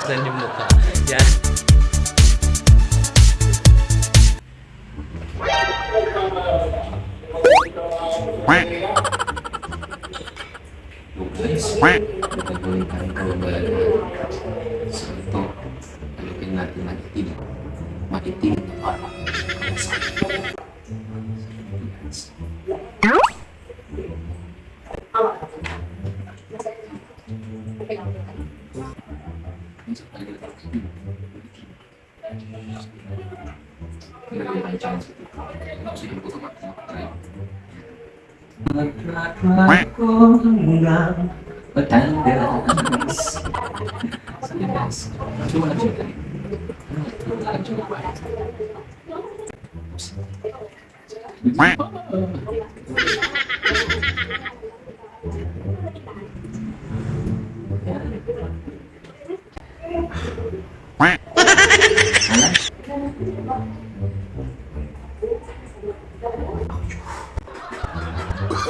Saan yung mukha? Yan. guys, gagawin tayo kawabalan So ito, alipin natin maitim. Maitim na para. Magtratrack ko hanggang Batangas. Sige guys. Cuma lang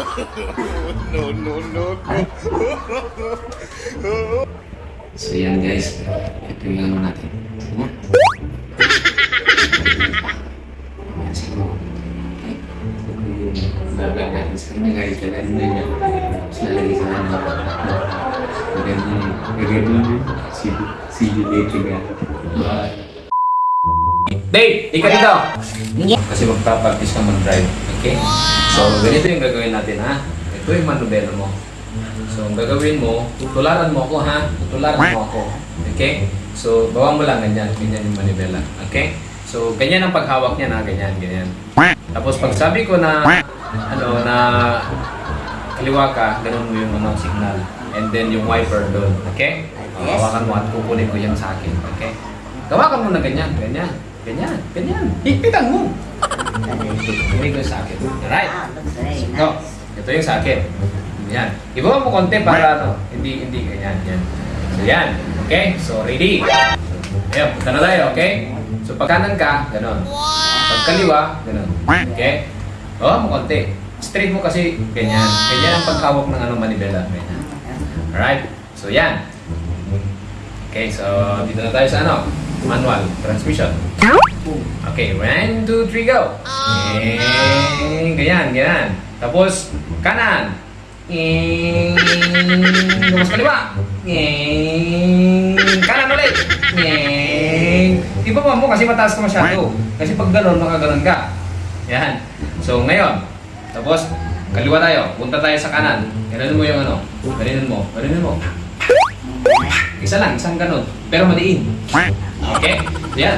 Cuma lang siya ba? So yan guys, ito yung ano natin. Ano? Yan siguro. Babag natin sa kanya guys. Lalanin na niya. Tapos lalagay sa ano. Maganda yun. Maganda yun. See, you later guys. Bye. Dave! Ika dito! Kasi magpapractice ka mag-drive. Okay? So, ganito yung gagawin natin ha. Ito yung manubela mo. So, ang gagawin mo, tutularan mo ako ha. Tutularan mo ako. Okay? So, bawa mo lang ganyan. Ganyan yung manibela. Okay? So, ganyan ang paghawak niya na. Ganyan, ganyan. Tapos, pag sabi ko na, ano, na kaliwa ka, ganun mo yung ano, signal. And then, yung wiper doon. Okay? Hawakan mo at kukunin ko yan sa akin. Okay? Gawakan mo na ganyan. Ganyan. Ganyan. Ganyan. Higpitan mo. Kukunin ko sa akin. Alright? Ah, very Ito, yung sa akin. Yan. Ibaba mo konti para ano, hindi, hindi, ganyan, yan. So yan, okay? So ready? Ayun, punta na tayo, okay? So pag kanan ka, ganon. Pag kaliwa, ganon. Okay? Oo, mo konti. Straight mo kasi ganyan. Ganyan ang paghawak ng ano, manibela. Ganyan. Alright? So yan. Okay, so dito na tayo sa ano? Manual, transmission. Okay, one, two, three, go! Eh, ganyan, ganyan. Tapos, kanan. Eh, tapos kaliwa. Eh, kanan ulit. Eh, ibaba mo kasi mataas ka masyado. Kasi pag gano'n, makaganon ka. Yan. So, ngayon. Tapos, kaliwa tayo. Punta tayo sa kanan. Gano'n mo yung ano. Gano'n mo. Gano'n mo. Isa lang, isang ganon. Pero madiin. Okay? Yan.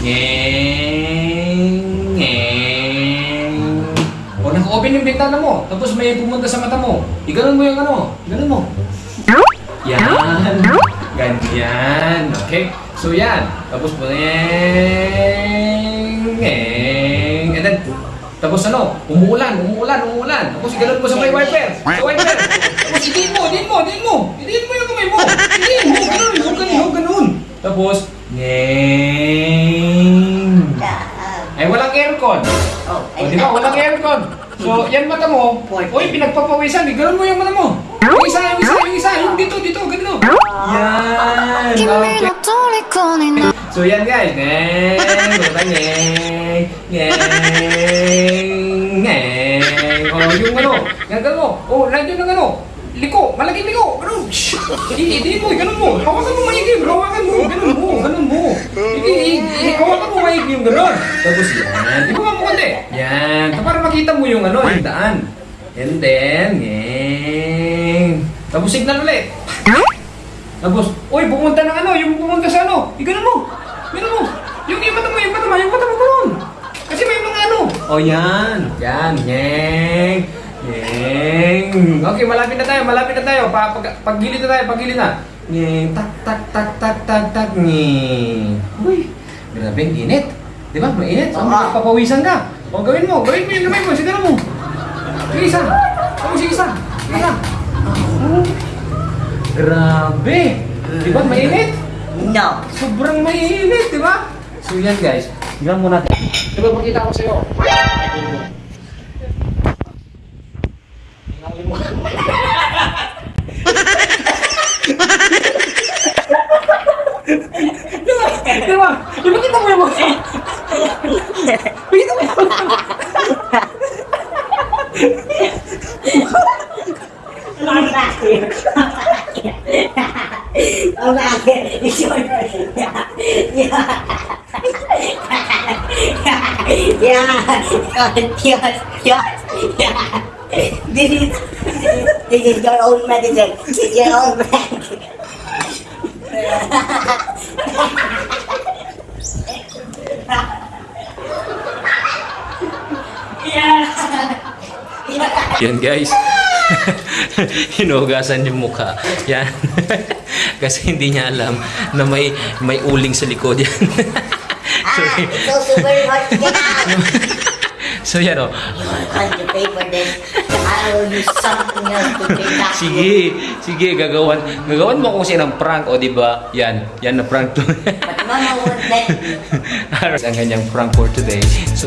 Ngeng, ngeng. O, naka-open yung bintana mo. Tapos may pumunta sa mata mo. Iganon mo yung ano. Iganon mo. Yan. Ganyan. Okay? So, yan. Tapos, ngeng, ngeng. And then, tapos ano, umuulan, umuulan, umuulan. Tapos iganon mo sa may wiper. Sa wiper. Tapos idiin mo, idiin mo, idiin mo. Idiin mo yung kamay mo. Idiin mo, ganun, huwag ganun, huwag ganun. Tapos, ngeng. Ay, walang aircon. Oh, o, di ba? Walang aircon. So, yan mata mo. Uy, pinagpapawisan. Eh. Ganun mo yung mata mo. Yung isa, yung isa, yung isa. Yung dito, dito, ganito. Oh. Yan. Ah, okay. So, yan guys. Ngeng. Mata ngeng. Ngeng. Ngeng. O, oh, yung ano. Ganun mo. O, oh, nandiyan ng ano. Liko. Malaking liko. Ganun. Hindi, hindi mo. Ganun mo. Papasan mo maigi, bro. Yung ganun. Tapos yan, ibaba mo konti. Yan, para makita mo yung ano, yung daan. And then, ngeng. Tapos signal ulit. Tapos, uy, pumunta ng ano, yung pumunta sa ano, iganon mo, iganon mo, yung yung mata mo, yung mata mo, yung mata mo ganun. Kasi may mga ano. O oh, yan, yan, ngeng, ngeng. Okay, malapit na tayo, malapit na tayo, pa, pag, paggilid na tayo, paggilid na. Ngeng, tak, tak, tak, tak, tak, tak, ngeng. Uy, grabe, init. Di ba, mainit? So, Oo. papawisan ka. O, gawin mo, gawin mo yung gamay mo, siguro mo. Sige isa, tapos sige isa, sige isa. Oh. Grabe! Di ba mainit? No. Sobrang mainit, di ba? So yan guys, tignan mo natin. Di ba pakita ko sa'yo? This is, this is your own medicine. Your own medicine. Yan guys. Hinugasan yung mukha. Yan. Kasi hindi niya alam na may may uling sa likod yan. so, Ah, it's also very hard to get out. so yan o. You want to pay for this? I will use something else to pay back. Sige, sige, gagawan. Gagawan mo kung sinang prank, o di ba? Yan, yan na prank to. But Mama won't let me. Ang kanyang prank for today. So,